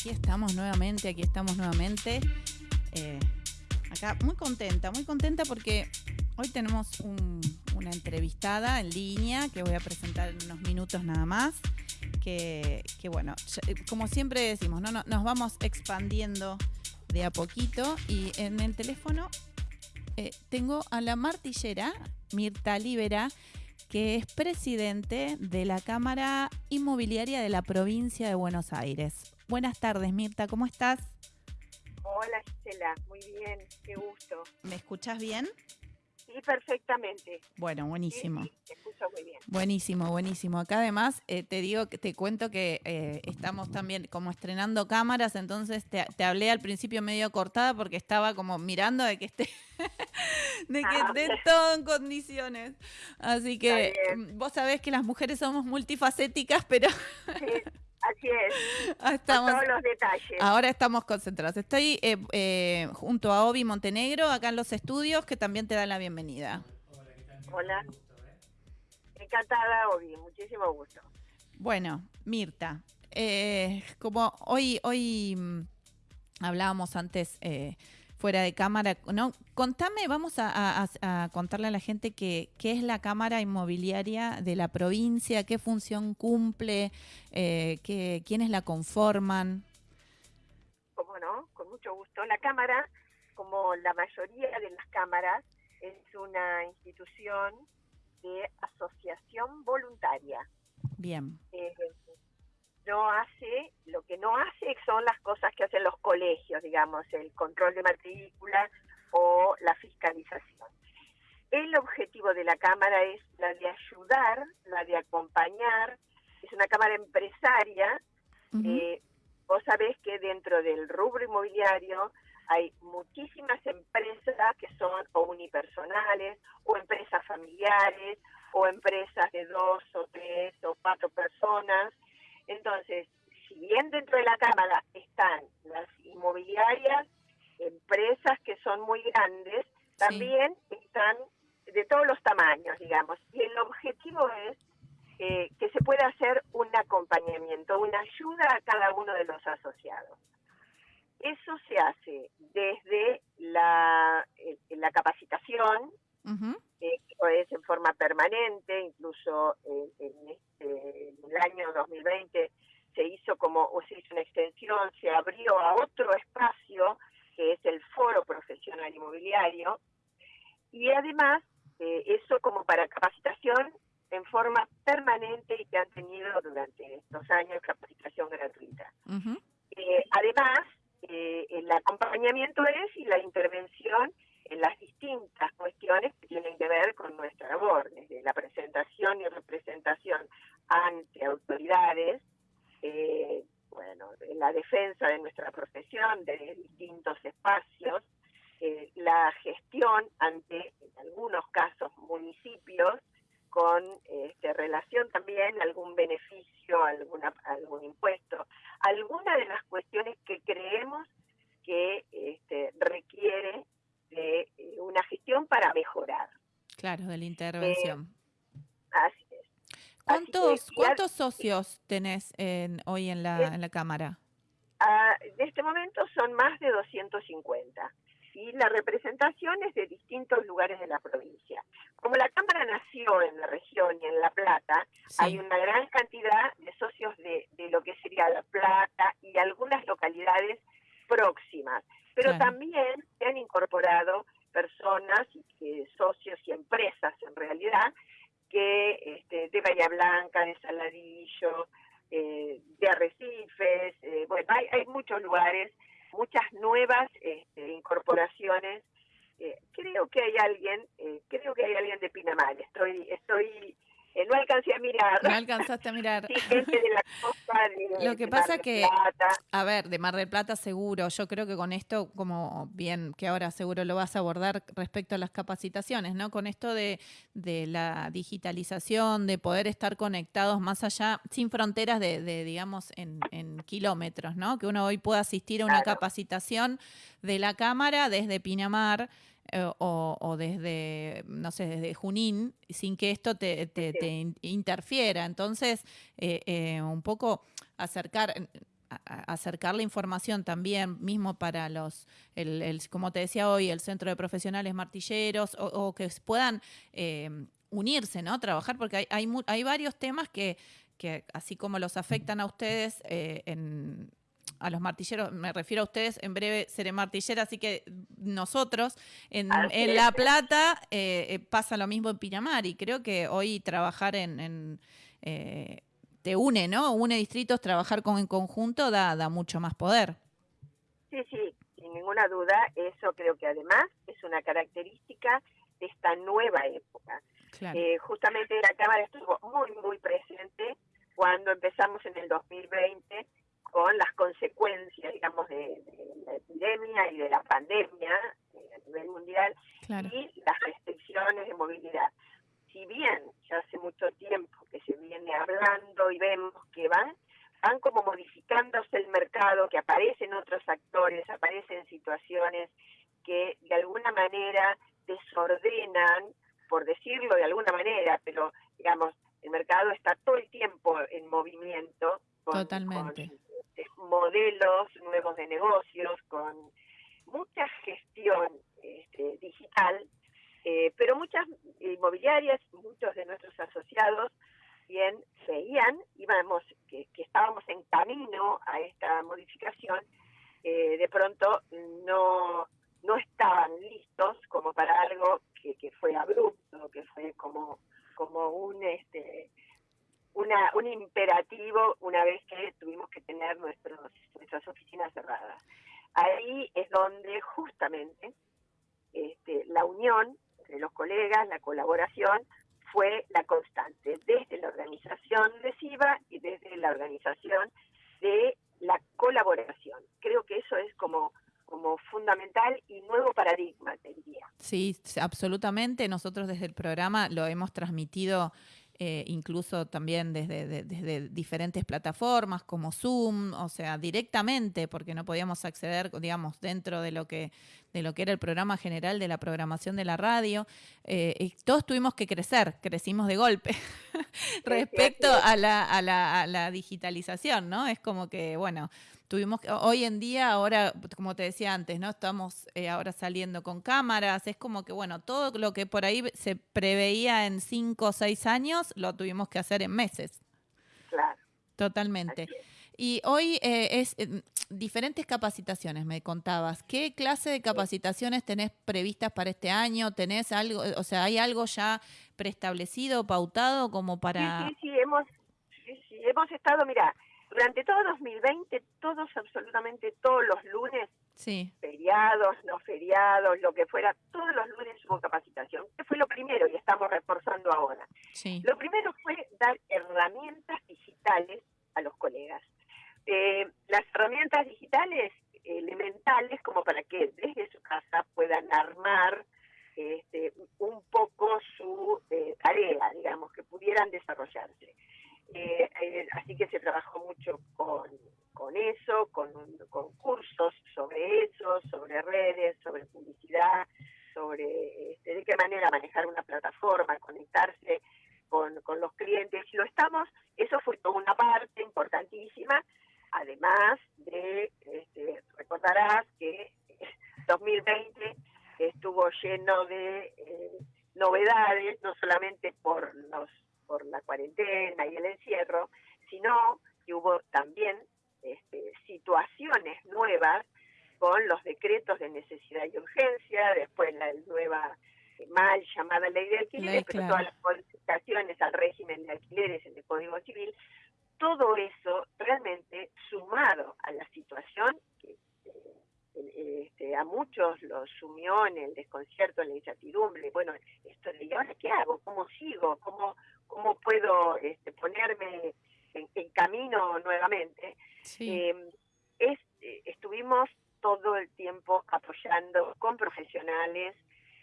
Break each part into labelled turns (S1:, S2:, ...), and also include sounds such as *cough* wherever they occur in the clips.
S1: aquí estamos nuevamente, aquí estamos nuevamente. Eh, acá muy contenta, muy contenta porque hoy tenemos un- una entrevistada en línea que voy a presentar en unos minutos nada más. Que, bueno, eh, como siempre decimos. No- nos vamos expandiendo de a poquito y en el teléfono eh, tengo a la martillera Mirta Libera, que es presidente de la Cámara Inmobiliaria de la provincia de Buenos Aires. Buenas tardes, Mirta, ¿cómo estás?
S2: Hola Gisela, muy bien, qué gusto.
S1: ¿Me escuchas bien?
S2: Sí, perfectamente.
S1: Bueno,
S2: Sí,
S1: buenísimo.
S2: sí, te escucho muy bien.
S1: Buenísimo, buenísimo. Acá además eh, te digo, que te cuento que eh, estamos también como estrenando cámaras, entonces te, te hablé al principio medio cortada porque estaba como mirando de que esté, *laughs* de que
S2: Ah,
S1: esté todo en condiciones. Así que vos sabés que las mujeres somos multifacéticas, pero
S2: Sí, así es, *laughs* con todos los detalles.
S1: ahora estamos concentrados. Estoy eh, eh, junto a Obi Montenegro, acá en los estudios, que también te da la bienvenida.
S2: Hola. Encantada, Obi, muchísimo gusto.
S1: Bueno, Mirta, eh, como hoy, hoy mm, hablábamos antes fuera de cámara, ¿no? Contame, vamos a, a- a- a contarle a la gente que, qué es la Cámara Inmobiliaria de la provincia, qué función cumple, eh, qué- quiénes la conforman.
S2: Como no, con mucho gusto. La Cámara, como la mayoría de las cámaras, es una institución de asociación voluntaria.
S1: Bien,
S2: eh, no hace, lo que no hace son las cosas que hacen los colegios, digamos, el control de matrícula o la fiscalización. El objetivo de la Cámara es la de ayudar, la de acompañar, es una Cámara empresaria, eh, vos sabés que dentro del rubro inmobiliario hay muchísimas empresas que son o unipersonales o empresas familiares o empresas de dos o tres o cuatro personas. Entonces, si bien dentro de la Cámara están las inmobiliarias, empresas que son muy grandes, también están de todos los tamaños, digamos. Y el objetivo es eh, que se pueda hacer un acompañamiento, una ayuda a cada uno de los asociados. Eso se hace desde la, eh, la capacitación,
S1: Ujú.
S2: eh, que es en forma permanente, incluso en, este, año 2020 se hizo como o se hizo una extensión, se abrió a otro espacio que es el foro profesional inmobiliario. Y además eh, eso como para capacitación en forma permanente y que han tenido durante estos años capacitación gratuita.
S1: Ujú.
S2: Eh, además, eh, el acompañamiento es y la intervención en las distintas cuestiones que tienen que ver con nuestra labor, desde la presentación y representación ante autoridades, eh, bueno, en la defensa de nuestra profesión, de distintos espacios, eh, la gestión ante, en algunos casos, municipios, con este, relación también a algún beneficio, alguna, algún impuesto, alguna de las cuestiones que creemos que este, requiere de eh, una gestión para mejorar.
S1: Claro, de la intervención.
S2: Así es.
S1: ¿Cuántos,
S2: Así que, y
S1: ¿cuántos socios tenés en- hoy en la,
S2: Es-
S1: en la Cámara?
S2: Ah, de este momento son más de 250 y la representación es de distintos lugares de la provincia. Como la Cámara nació en la región y en La Plata,
S1: Sí.
S2: hay una gran cantidad de socios de, de lo que sería La Plata y algunas localidades próximas. Pero
S1: Claro.
S2: también se han incorporado personas, eh, socios y empresas en realidad, que este, de Bahía Blanca, de Saladillo, eh, de Arrecifes, eh, bueno, hay, hay muchos lugares, muchas nuevas este, incorporaciones. Eh, creo que hay alguien, eh, creo que hay alguien de Pinamar. Estoy, estoy, eh, no alcancé a mirar.
S1: No alcanzaste a mirar.
S2: Sí, gente de la costa, de, *laughs*
S1: Lo que
S2: de
S1: pasa
S2: Mar del
S1: que-. A ver, de Mar del Plata seguro. Yo creo que con esto, como bien que ahora seguro lo vas a abordar respecto a las capacitaciones, ¿no? Con esto de, de la digitalización, de poder estar conectados más allá, sin fronteras de, de, digamos, en, en kilómetros, ¿no? Que uno hoy pueda asistir a una
S2: Claro.
S1: capacitación de la Cámara desde Pinamar. Eh, o, o desde, no sé, desde Junín, sin que esto te, te- te in- interfiera. Entonces, eh, eh, un poco acercar, acercar la información también, mismo para los, el, como te decía hoy, el Centro de Profesionales Martilleros, o, que puedan eh, unirse, ¿no? Trabajar, porque hay, hay, hay varios temas que, que, así como los afectan a ustedes en a los martilleros, me refiero a ustedes, en breve seré martillera, así que nosotros en, La Plata eh, pasa lo mismo en Pinamar y creo que hoy trabajar en, te une, ¿no? Une distritos, trabajar con, en conjunto da, da mucho más poder.
S2: Sí, sí, sin ninguna duda, eso creo que además es una característica de esta nueva época. Eh, justamente la Cámara estuvo muy, muy presente cuando empezamos en el 2020 con las consecuencias, digamos, de, la epidemia y de la pandemia eh, a nivel mundial y las restricciones de movilidad si bien ya hace mucho tiempo que se viene hablando y vemos que van, van como modificándose el mercado, que aparecen otros actores, aparecen situaciones que de alguna manera desordenan, por decirlo de alguna manera, pero digamos, el mercado está todo el tiempo en movimiento.
S1: Totalmente.
S2: Modelos nuevos de negocios, con mucha gestión este, digital eh, pero muchas inmobiliarias, muchos de nuestros asociados, bien veían, íbamos, que, estábamos en camino a esta modificación, eh, de pronto no, no estaban listos como para algo que, que fue abrupto, que fue como, como un este una, un imperativo una vez que tuvimos que tener nuestros, nuestras oficinas cerradas. Ahí es donde justamente este, la unión de los colegas, la colaboración fue la constante, desde la organización de SIVA y desde la organización de la colaboración. Creo que eso es como, como fundamental y nuevo paradigma, te diría.
S1: Sí, absolutamente. Nosotros desde el programa lo hemos transmitido eh, incluso también desde, desde, diferentes plataformas como Zoom, o sea, directamente, porque no podíamos acceder, digamos, dentro de lo que, de lo que era el programa general de la programación de la radio. Eh, y todos tuvimos que crecer, crecimos de golpe *laughs* respecto a la, a, la, a la digitalización, ¿no? Es como que, bueno, tuvimos hoy en día, ahora, como te decía antes, ¿no? Estamos eh, ahora saliendo con cámaras, es como que, bueno, todo lo que por ahí se preveía en cinco o seis años, lo tuvimos que hacer en meses.
S2: Claro.
S1: Totalmente. Y hoy eh, es eh, diferentes capacitaciones, me contabas. ¿Qué clase de capacitaciones tenés previstas para este año? ¿Tenés algo, o sea, hay algo ya preestablecido, pautado como para...?
S2: Sí, sí, sí, hemos, sí, sí, hemos estado, mira, durante todo 2020, todos, absolutamente todos los lunes, feriados, no feriados, lo que fuera, todos los lunes hubo capacitación. ¿Qué fue lo primero? Y estamos reforzando ahora. Lo primero fue dar herramientas digitales a los colegas. Eh, las herramientas digitales elementales como para que desde su casa puedan armar este, un poco su eh, tarea, digamos, que pudieran desarrollarse. Eh, eh, así que se trabajó mucho con, con eso, con, con, cursos sobre eso, sobre redes, sobre publicidad, sobre este, de qué manera manejar una plataforma, conectarse con, con los clientes. Y lo estamos, eso fue toda una parte importantísima, además de, este, recordarás que *laughs* 2020 estuvo lleno de eh, novedades, no solamente por los por la cuarentena y el encierro, sino que hubo también este, situaciones nuevas con los decretos de necesidad y urgencia, después la nueva mal llamada ley de alquileres, pero todas las al régimen de alquileres en el Código Civil, todo eso realmente sumado a la situación que eh, este, a muchos los sumió en el desconcierto, en la incertidumbre, bueno, esto de, ¿y ahora qué hago? ¿Cómo sigo? ¿Cómo, cómo puedo este, ponerme en, camino nuevamente. Eh, es, eh, estuvimos todo el tiempo apoyando con profesionales,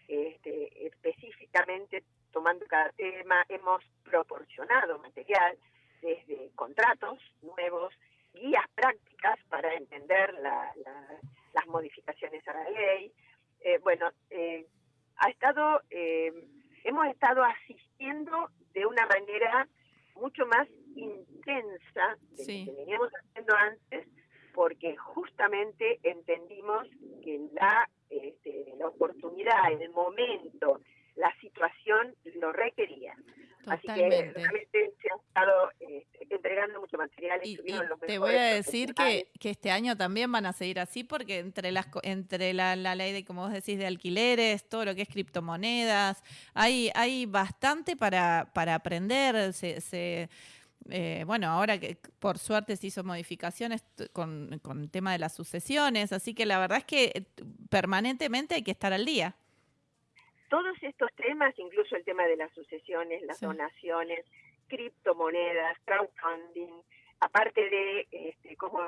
S2: este, específicamente tomando cada tema, hemos proporcionado material desde contratos nuevos, guías prácticas para entender las modificaciones a la ley. Eh, bueno, ha estado, hemos estado asistiendo de una manera mucho más intensa de lo que veníamos haciendo antes porque justamente entendimos que la, este, la oportunidad, el momento, la situación lo requería. Así que realmente se han estado este, entregando mucho material.
S1: Y, te voy a decir que, que, este año también van a seguir así porque entre las entre la, ley de, como vos decís, de alquileres, todo lo que es criptomonedas, hay, hay bastante para, para aprender. Se, eh, bueno, ahora que por suerte se hizo modificaciones con, con el tema de las sucesiones, así que la verdad es que eh, permanentemente hay que estar al día
S2: todos estos temas, incluso el tema de las sucesiones, las donaciones, criptomonedas, crowdfunding, aparte de este, como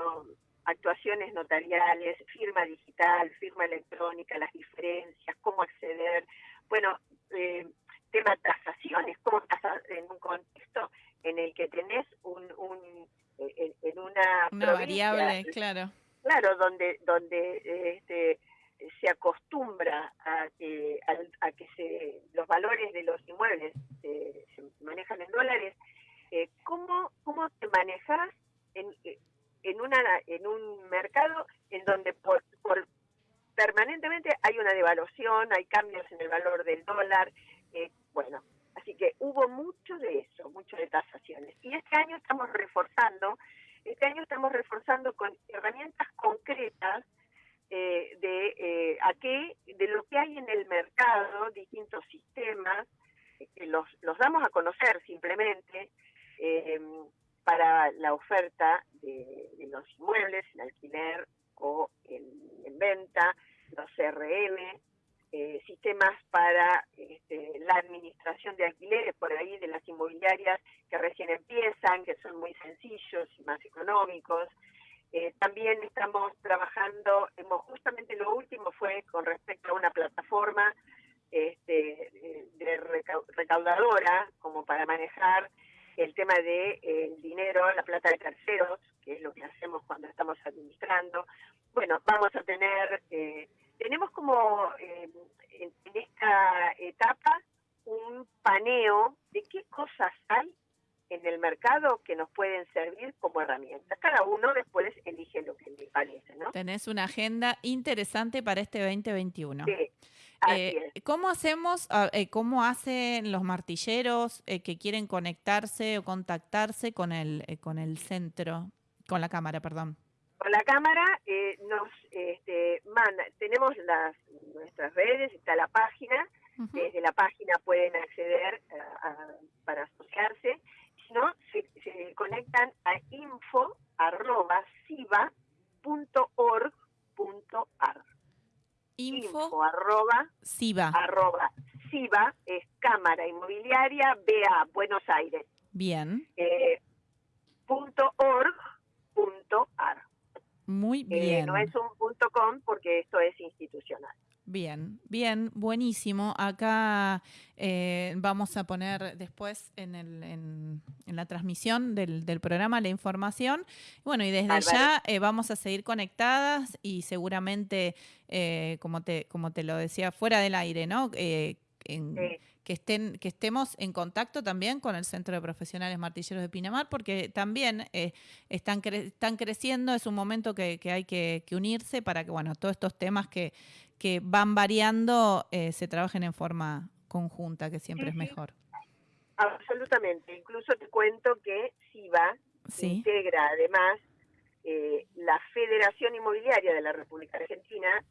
S2: actuaciones notariales, firma digital, firma electrónica, las diferencias, cómo acceder, bueno, eh, tema tasaciones, cómo tasar en un contexto en el que tenés un, en, una,
S1: una variable, claro,
S2: claro, donde donde este se acostumbra a que, a, que se, los valores de los inmuebles se, manejan en dólares, eh, ¿cómo, ¿cómo te manejas en, en, una, en un mercado en donde por, permanentemente hay una devaluación, hay cambios en el valor del dólar? Eh, bueno, así que hubo mucho de eso, mucho de tasaciones. Y este año estamos reforzando, este año estamos reforzando con herramientas concretas eh, de eh, a qué, de lo que hay en el distintos sistemas, que los, los damos a conocer simplemente eh, para la oferta de, los inmuebles en alquiler o en, venta, los CRM, sistemas para este, la administración de alquileres por ahí de las inmobiliarias que recién empiezan, que son muy sencillos y más económicos, eh, también estamos trabajando, hemos, justamente lo último fue con respecto a una plataforma este, de recaudadora, como para manejar el tema de el dinero, la plata de terceros, que es lo que hacemos cuando estamos administrando. Bueno, vamos a tener, eh, tenemos como eh, en, esta etapa un paneo de qué cosas hay en el mercado que nos pueden servir como herramientas. Cada uno después elige lo que le parece, ¿no?
S1: Tenés una agenda interesante para este 2021. Sí.
S2: Eh,
S1: ¿Cómo hacemos, ah, eh, cómo hacen los martilleros eh, que quieren conectarse o contactarse con el, con el centro, con la cámara, perdón?
S2: Con la cámara nos este, manda, tenemos las, nuestras redes, está la página, desde la página pueden acceder para asociarse no, se, conectan a info arroba
S1: Info,
S2: arroba
S1: siva.
S2: arroba siva es Cámara Inmobiliaria BA Buenos Aires.
S1: Bien.
S2: Eh, punto org punto ar.
S1: Muy eh, bien.
S2: no es un punto com porque esto es institucional.
S1: Bien, bien, buenísimo. Acá eh, vamos a poner después en, el, en, la transmisión del, del, programa la información. Bueno, y desde ya eh, vamos a seguir conectadas y seguramente, eh, como, te, como te lo decía, fuera del aire, ¿no? En, que, estén, que estemos en contacto también con el Centro de Profesionales Martilleros de Pinamar, porque también están, están creciendo, es un momento que, que hay que, que, unirse para que, bueno, todos estos temas que, que van variando eh, se trabajen en forma conjunta, que siempre es mejor.
S2: Absolutamente. Incluso te cuento que SIVA integra además eh, la Federación Inmobiliaria de la República Argentina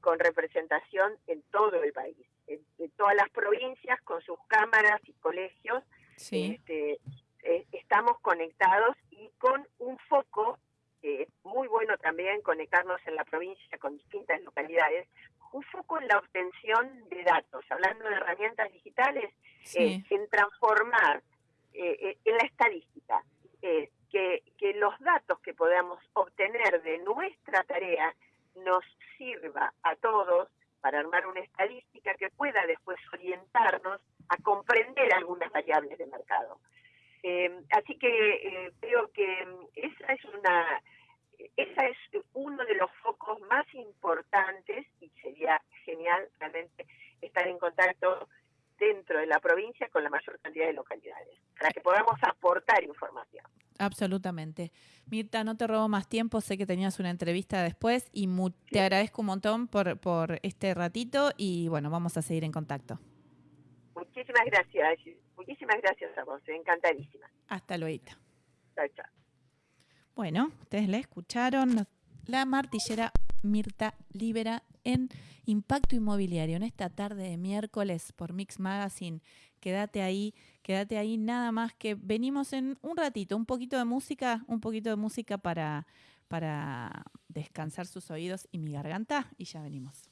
S2: con representación en todo el país, en, todas las provincias con sus cámaras y colegios. Este, eh, estamos conectados y con un foco bueno también conectarnos en la provincia con distintas localidades, un foco en la obtención de datos, hablando de herramientas digitales, eh, en transformar eh, eh, en la estadística, que, que los datos que podamos obtener de nuestra tarea nos sirva a todos para armar una estadística que pueda después orientarnos a comprender algunas variables de mercado. así que creo que esa es una ese es uno de los focos más importantes y sería genial realmente estar en contacto dentro de la provincia con la mayor cantidad de localidades, para que podamos aportar información.
S1: Absolutamente. Mirta, no te robo más tiempo, sé que tenías una entrevista después y te agradezco un montón por, por este ratito y bueno, vamos a seguir en contacto.
S2: Muchísimas gracias, muchísimas gracias a vos, encantadísima.
S1: Hasta luego.
S2: Chao, chao.
S1: Bueno, ustedes la escucharon, la martillera Mirta Libera en Impacto Inmobiliario, en esta tarde de miércoles por Mix Magazine. Quédate ahí, quédate ahí, nada más que venimos en un ratito, un poquito de música, un poquito de música para, para descansar sus oídos y mi garganta y ya venimos.